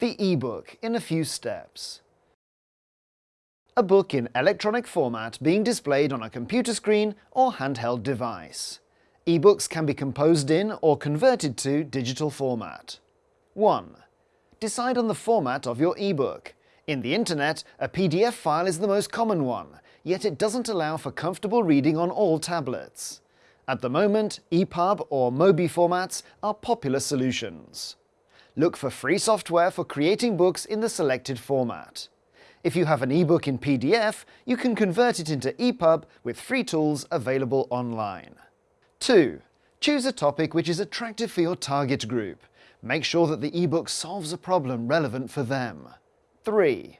The e-book in a few steps. A book in electronic format being displayed on a computer screen or handheld device. E-books can be composed in or converted to digital format. 1. Decide on the format of your e-book. In the internet, a PDF file is the most common one, yet it doesn't allow for comfortable reading on all tablets. At the moment, EPUB or MOBI formats are popular solutions. Look for free software for creating books in the selected format. If you have an ebook in PDF, you can convert it into EPUB with free tools available online. 2. Choose a topic which is attractive for your target group. Make sure that the ebook solves a problem relevant for them. 3.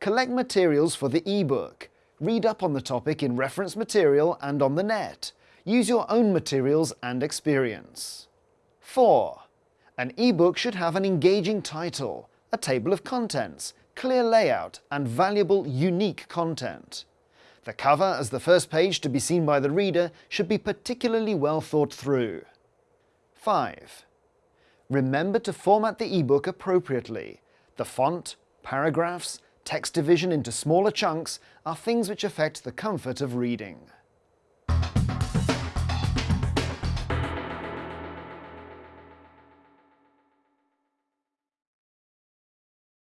Collect materials for the ebook. Read up on the topic in reference material and on the net. Use your own materials and experience. 4. An ebook should have an engaging title, a table of contents, clear layout, and valuable, unique content. The cover as the first page to be seen by the reader should be particularly well thought through. 5. Remember to format the ebook appropriately. The font, paragraphs, text division into smaller chunks are things which affect the comfort of reading.